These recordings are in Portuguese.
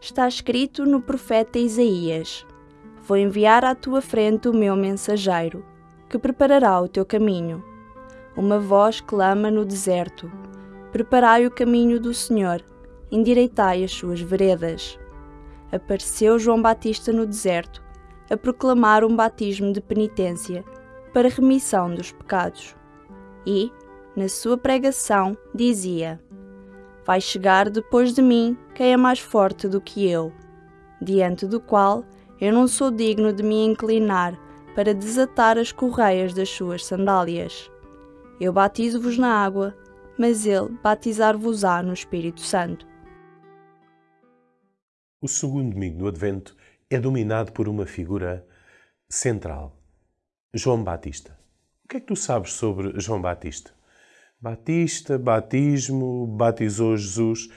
está escrito no profeta Isaías: Vou enviar à tua frente o meu mensageiro, que preparará o teu caminho. Uma voz clama no deserto: Preparai o caminho do Senhor, endireitai as suas veredas. Apareceu João Batista no deserto, a proclamar um batismo de penitência para remissão dos pecados. E, na sua pregação, dizia: Vai chegar depois de mim quem é mais forte do que eu, diante do qual eu não sou digno de me inclinar para desatar as correias das suas sandálias. Eu batizo-vos na água, mas ele batizar-vos-á no Espírito Santo. O segundo domingo do Advento é dominado por uma figura central, João Batista. O que é que tu sabes sobre João Batista? Batista, batismo, batizou Jesus.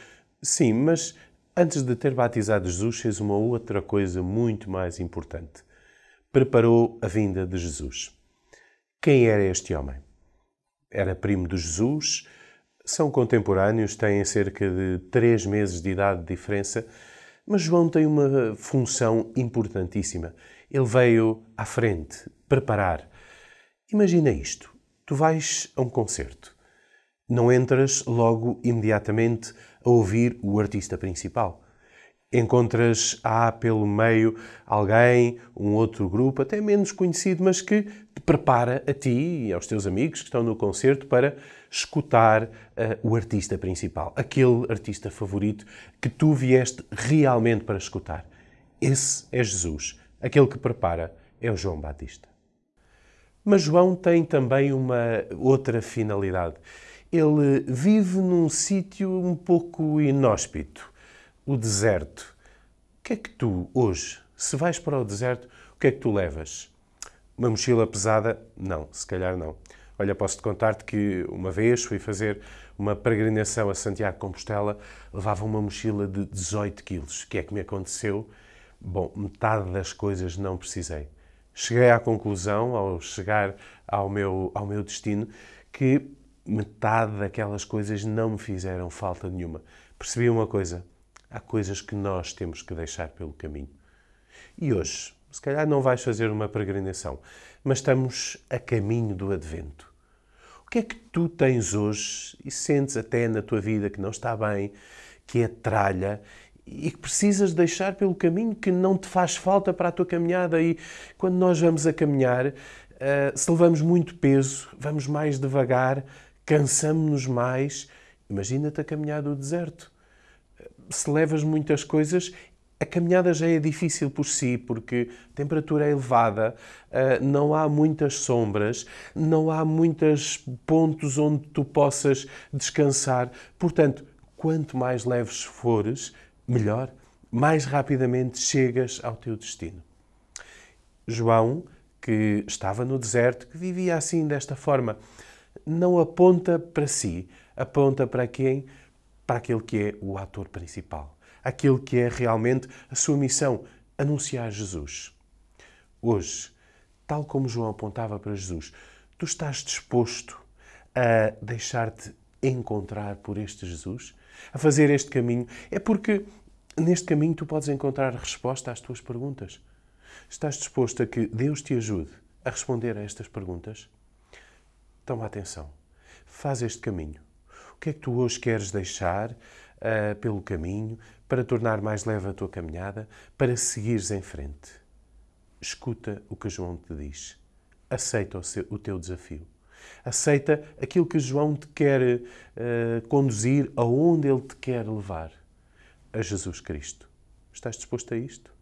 Sim, mas antes de ter batizado Jesus, fez uma outra coisa muito mais importante. Preparou a vinda de Jesus. Quem era este homem? Era primo de Jesus, são contemporâneos, têm cerca de três meses de idade de diferença, mas João tem uma função importantíssima. Ele veio à frente, preparar. Imagina isto: tu vais a um concerto não entras logo imediatamente a ouvir o artista principal. Encontras há pelo meio alguém, um outro grupo, até menos conhecido, mas que te prepara a ti e aos teus amigos que estão no concerto para escutar uh, o artista principal, aquele artista favorito que tu vieste realmente para escutar. Esse é Jesus. Aquele que prepara é o João Batista. Mas João tem também uma outra finalidade ele vive num sítio um pouco inóspito, o deserto. O que é que tu, hoje, se vais para o deserto, o que é que tu levas? Uma mochila pesada? Não, se calhar não. Olha, posso-te contar-te que uma vez fui fazer uma peregrinação a Santiago de Compostela, levava uma mochila de 18 quilos. O que é que me aconteceu? Bom, metade das coisas não precisei. Cheguei à conclusão, ao chegar ao meu, ao meu destino, que metade daquelas coisas não me fizeram falta nenhuma. Percebi uma coisa: há coisas que nós temos que deixar pelo caminho. E hoje, se calhar não vais fazer uma peregrinação, mas estamos a caminho do Advento. O que é que tu tens hoje e sentes até na tua vida que não está bem, que é tralha e que precisas deixar pelo caminho que não te faz falta para a tua caminhada? E quando nós vamos a caminhar, eh, se levamos muito peso, vamos mais devagar, cansamos-nos mais. Imagina-te a caminhar do deserto. Se levas muitas coisas, a caminhada já é difícil por si, porque a temperatura é elevada, eh, não há muitas sombras, não há muitos pontos onde tu possas descansar. Portanto, quanto mais leves fores, melhor, mais rapidamente chegas ao teu destino. João, que estava no deserto, que vivia assim desta forma, não aponta para si, aponta para quem? Para aquele que é o ator principal, aquele que é realmente a sua missão, anunciar Jesus. Hoje, tal como João apontava para Jesus, tu estás disposto a deixar-te encontrar por este Jesus? A fazer este caminho? É porque neste caminho tu podes encontrar resposta às tuas perguntas. Estás disposto a que Deus te ajude a responder a estas perguntas? Toma atenção. Faz este caminho. O que é que tu hoje queres deixar uh, pelo caminho para tornar mais leve a tua caminhada, para seguires em frente? Escuta o que João te diz. Aceita o, seu, o teu desafio. Aceita aquilo que João te quer uh, conduzir aonde ele te quer levar. A Jesus Cristo. Estás disposto a isto?